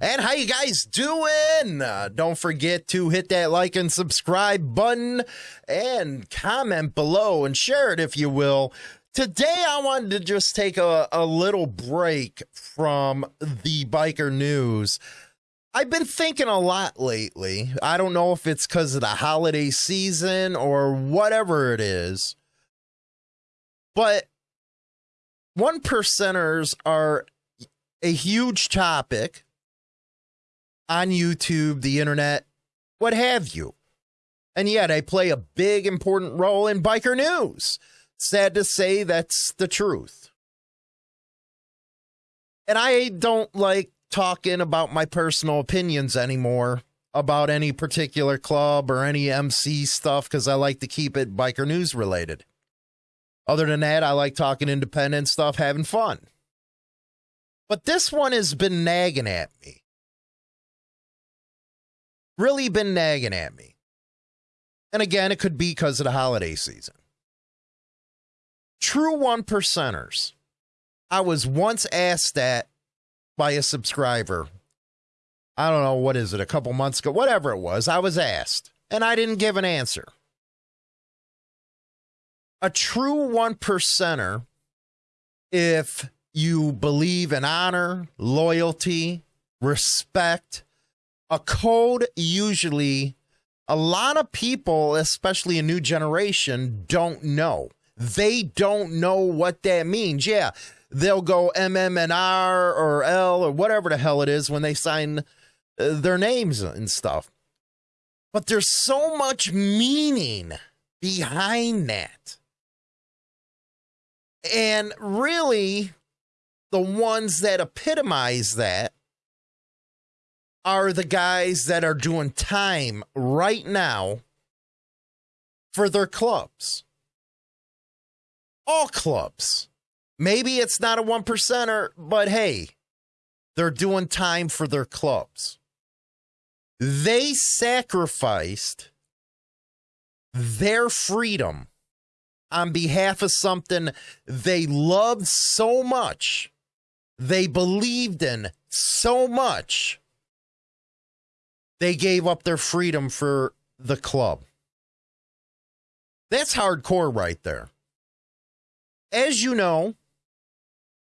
And how you guys doing? Uh, don't forget to hit that like and subscribe button and comment below and share it if you will. Today I wanted to just take a, a little break from the biker news. I've been thinking a lot lately. I don't know if it's because of the holiday season or whatever it is, but one percenters are a huge topic on YouTube, the internet, what have you. And yet I play a big, important role in biker news. Sad to say, that's the truth. And I don't like talking about my personal opinions anymore about any particular club or any MC stuff because I like to keep it biker news related. Other than that, I like talking independent stuff, having fun. But this one has been nagging at me really been nagging at me. And again, it could be because of the holiday season. True one percenters. I was once asked that by a subscriber. I don't know, what is it, a couple months ago, whatever it was. I was asked, and I didn't give an answer. A true one percenter, if you believe in honor, loyalty, respect, a code usually a lot of people, especially a new generation, don't know. They don't know what that means. Yeah, they'll go MMNR or L or whatever the hell it is when they sign uh, their names and stuff. But there's so much meaning behind that. And really, the ones that epitomize that are the guys that are doing time right now for their clubs. All clubs. Maybe it's not a one percenter, but hey, they're doing time for their clubs. They sacrificed their freedom on behalf of something they loved so much, they believed in so much they gave up their freedom for the club. That's hardcore right there. As you know,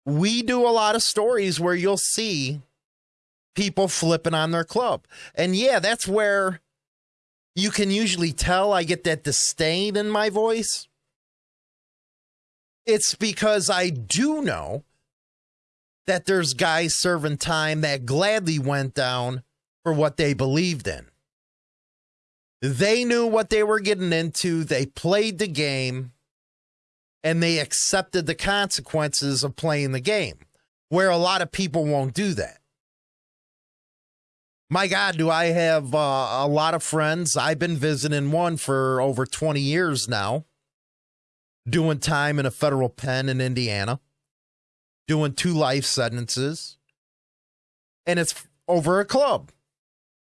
we do a lot of stories where you'll see people flipping on their club. And yeah, that's where you can usually tell I get that disdain in my voice. It's because I do know that there's guys serving time that gladly went down for what they believed in. They knew what they were getting into, they played the game, and they accepted the consequences of playing the game, where a lot of people won't do that. My God, do I have uh, a lot of friends? I've been visiting one for over 20 years now, doing time in a federal pen in Indiana, doing two life sentences, and it's over a club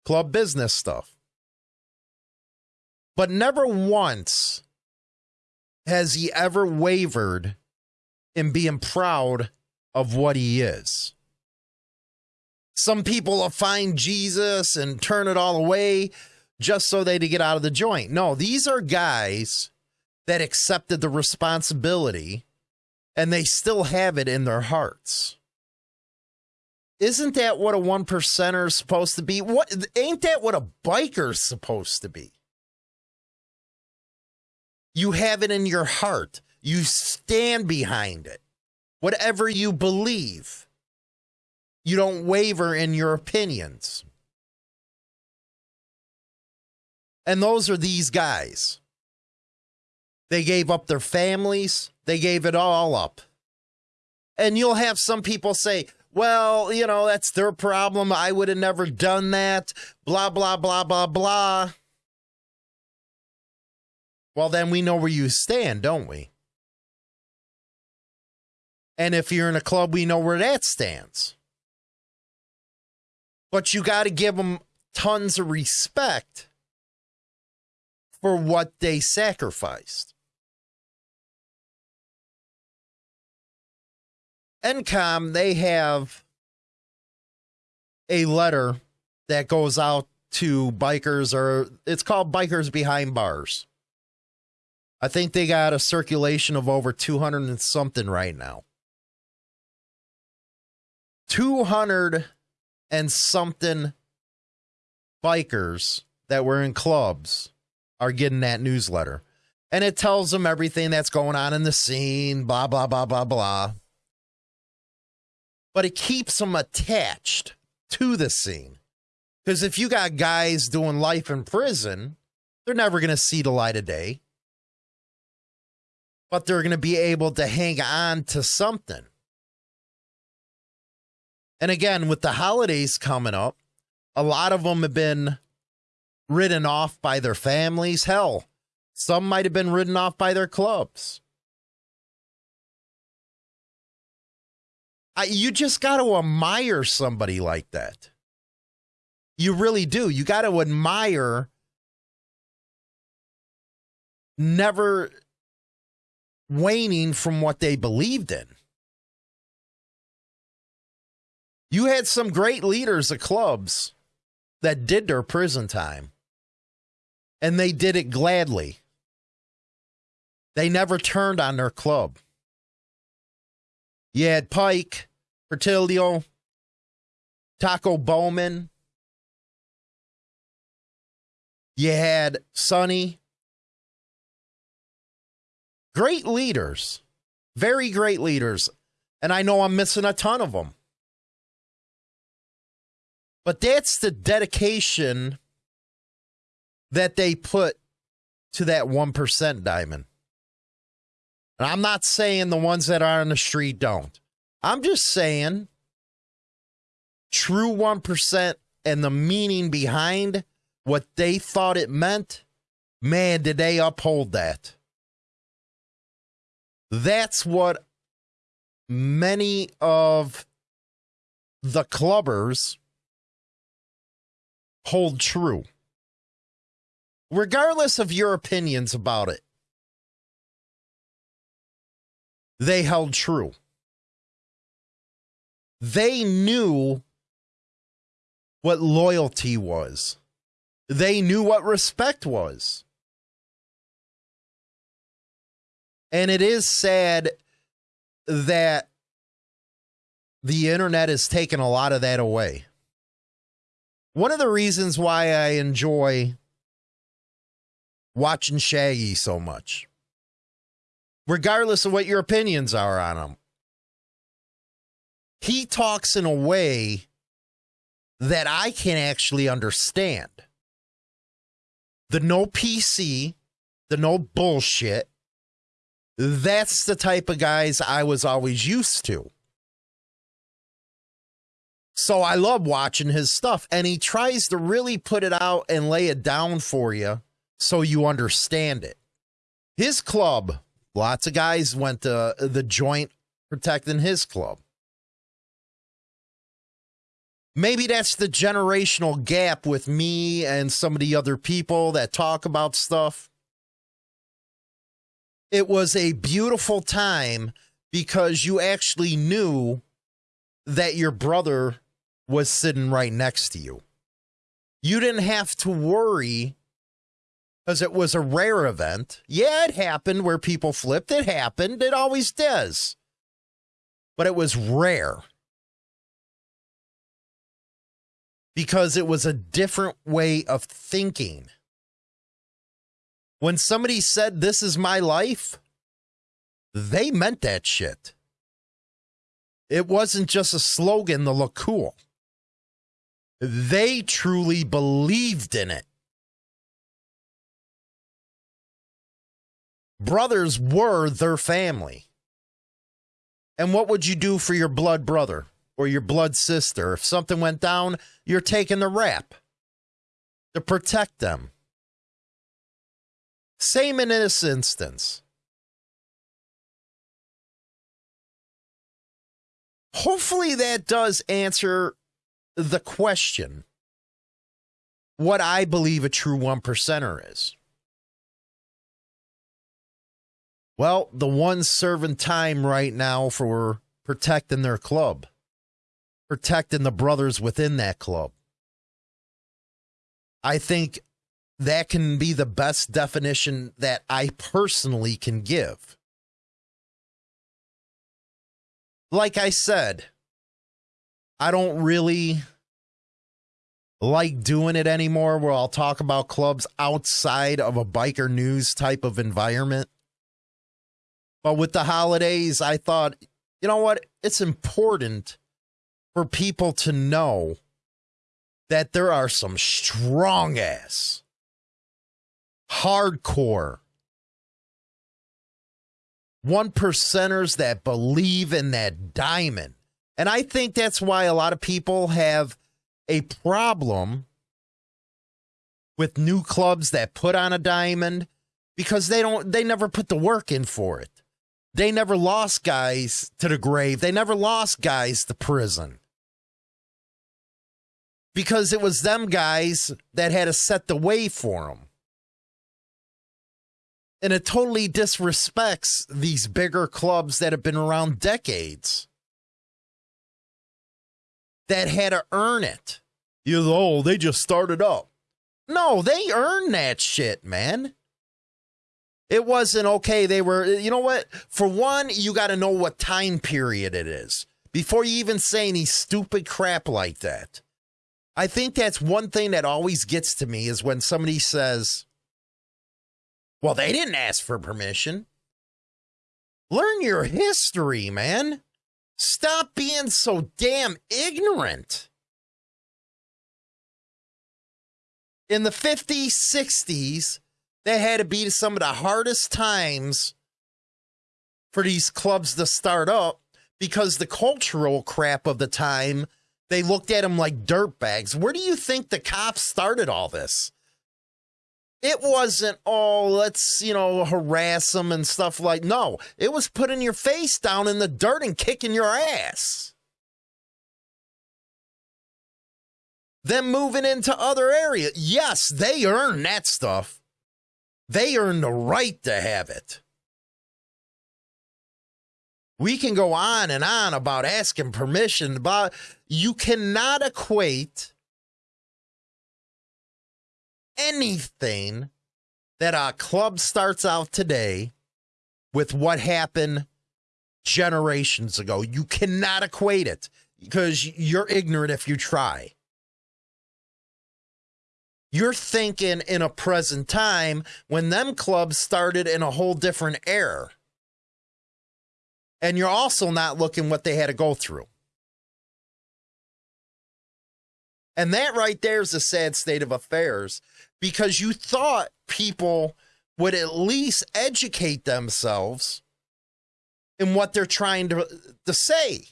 club business stuff. But never once has he ever wavered in being proud of what he is. Some people will find Jesus and turn it all away just so they to get out of the joint. No, these are guys that accepted the responsibility and they still have it in their hearts. Isn't that what a one percenter is supposed to be? What ain't that what a biker's supposed to be? You have it in your heart. You stand behind it. Whatever you believe. You don't waver in your opinions. And those are these guys. They gave up their families, they gave it all up. And you'll have some people say, well, you know, that's their problem. I would have never done that. Blah, blah, blah, blah, blah. Well, then we know where you stand, don't we? And if you're in a club, we know where that stands. But you got to give them tons of respect for what they sacrificed. NCOM, they have a letter that goes out to bikers, or it's called Bikers Behind Bars. I think they got a circulation of over 200 and something right now. 200 and something bikers that were in clubs are getting that newsletter. And it tells them everything that's going on in the scene, blah, blah, blah, blah, blah. But it keeps them attached to the scene. Because if you got guys doing life in prison, they're never going to see the light of day. But they're going to be able to hang on to something. And again, with the holidays coming up, a lot of them have been ridden off by their families. Hell, some might have been ridden off by their clubs. I, you just got to admire somebody like that. You really do. You got to admire never waning from what they believed in. You had some great leaders of clubs that did their prison time, and they did it gladly. They never turned on their club. You had Pike, Portillo, Taco Bowman. You had Sonny. Great leaders, very great leaders. And I know I'm missing a ton of them. But that's the dedication that they put to that 1% diamond. And I'm not saying the ones that are on the street don't. I'm just saying true 1% and the meaning behind what they thought it meant, man, did they uphold that. That's what many of the clubbers hold true. Regardless of your opinions about it, they held true. They knew what loyalty was, they knew what respect was. And it is sad that the internet has taken a lot of that away. One of the reasons why I enjoy watching Shaggy so much, regardless of what your opinions are on him, he talks in a way that I can actually understand. The no PC, the no bullshit. That's the type of guys I was always used to. So I love watching his stuff. And he tries to really put it out and lay it down for you so you understand it. His club, lots of guys went to the joint protecting his club. Maybe that's the generational gap with me and some of the other people that talk about stuff. It was a beautiful time because you actually knew that your brother was sitting right next to you. You didn't have to worry because it was a rare event. Yeah, it happened where people flipped. It happened. It always does. But it was rare because it was a different way of thinking. When somebody said, This is my life, they meant that shit. It wasn't just a slogan to look cool. They truly believed in it. Brothers were their family. And what would you do for your blood brother or your blood sister? If something went down, you're taking the rap to protect them. Same in this instance. Hopefully, that does answer the question what I believe a true one percenter is. Well, the ones serving time right now for protecting their club protecting the brothers within that club. I think that can be the best definition that I personally can give. Like I said, I don't really like doing it anymore where I'll talk about clubs outside of a biker news type of environment. But with the holidays, I thought, you know what? It's important for people to know that there are some strong ass, hardcore, one percenters that believe in that diamond. And I think that's why a lot of people have a problem with new clubs that put on a diamond because they don't they never put the work in for it. They never lost guys to the grave. They never lost guys to prison. Because it was them guys that had to set the way for them. And it totally disrespects these bigger clubs that have been around decades that had to earn it. You know, oh, they just started up. No, they earned that shit, man. It wasn't okay. They were, you know what? For one, you got to know what time period it is before you even say any stupid crap like that. I think that's one thing that always gets to me is when somebody says, well, they didn't ask for permission. Learn your history, man. Stop being so damn ignorant. In the 50s, 60s, that had to be some of the hardest times for these clubs to start up because the cultural crap of the time, they looked at them like dirtbags. Where do you think the cops started all this? It wasn't, oh, let's, you know, harass them and stuff like no. It was putting your face down in the dirt and kicking your ass. Then moving into other areas. Yes, they earn that stuff. They earn the right to have it. We can go on and on about asking permission, but you cannot equate anything that a club starts out today with what happened generations ago. You cannot equate it because you're ignorant if you try. You're thinking in a present time when them clubs started in a whole different era. And you're also not looking what they had to go through. And that right there is a sad state of affairs because you thought people would at least educate themselves in what they're trying to, to say.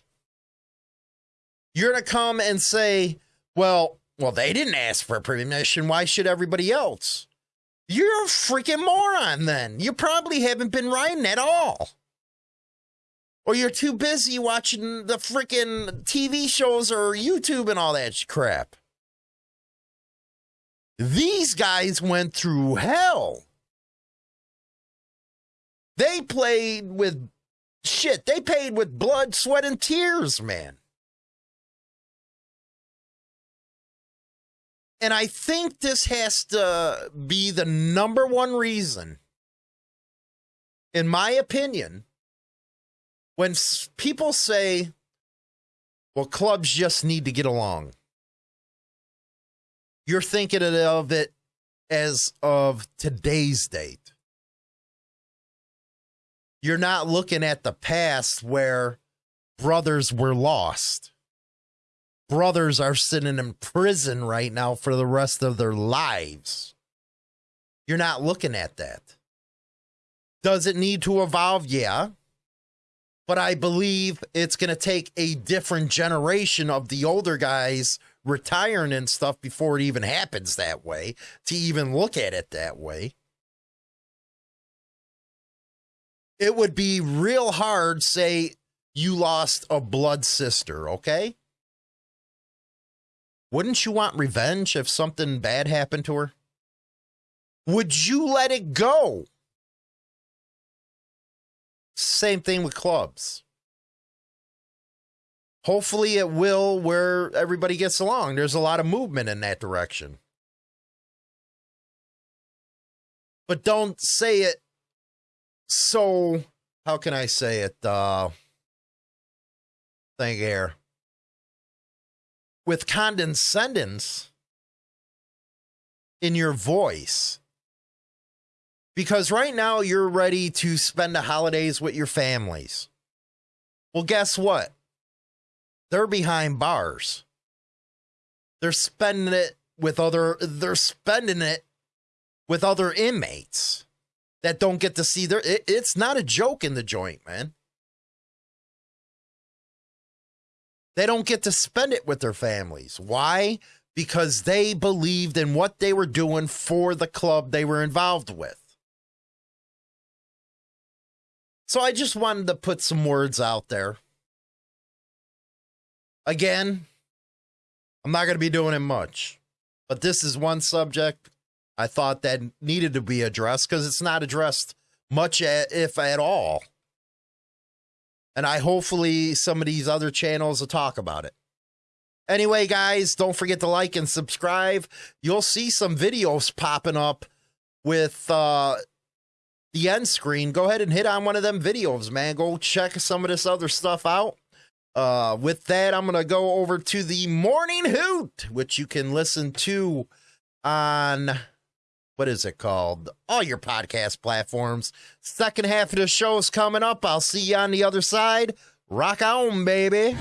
You're to come and say, well, well, they didn't ask for permission. Why should everybody else? You're a freaking moron then. You probably haven't been riding at all. Or you're too busy watching the freaking TV shows or YouTube and all that crap. These guys went through hell. They played with shit. They paid with blood, sweat, and tears, man. And I think this has to be the number one reason, in my opinion, when people say, well, clubs just need to get along you're thinking of it as of today's date. You're not looking at the past where brothers were lost. Brothers are sitting in prison right now for the rest of their lives. You're not looking at that. Does it need to evolve? Yeah. But I believe it's going to take a different generation of the older guys retiring and stuff before it even happens that way to even look at it that way. It would be real hard, say, you lost a blood sister, okay? Wouldn't you want revenge if something bad happened to her? Would you let it go? Same thing with clubs. hopefully it will where everybody gets along. There's a lot of movement in that direction. But don't say it so how can I say it? Uh thing here. With condescendence in your voice. Because right now you're ready to spend the holidays with your families. Well, guess what? They're behind bars. They're spending it with other they're spending it with other inmates that don't get to see their it, it's not a joke in the joint, man. They don't get to spend it with their families. Why? Because they believed in what they were doing for the club they were involved with. So I just wanted to put some words out there. Again, I'm not going to be doing it much, but this is one subject I thought that needed to be addressed because it's not addressed much, if at all. And I hopefully some of these other channels will talk about it. Anyway, guys, don't forget to like and subscribe. You'll see some videos popping up with uh, the end screen, go ahead and hit on one of them videos, man. Go check some of this other stuff out. Uh, with that, I'm going to go over to the Morning Hoot, which you can listen to on what is it called? All your podcast platforms. Second half of the show is coming up. I'll see you on the other side. Rock on, baby.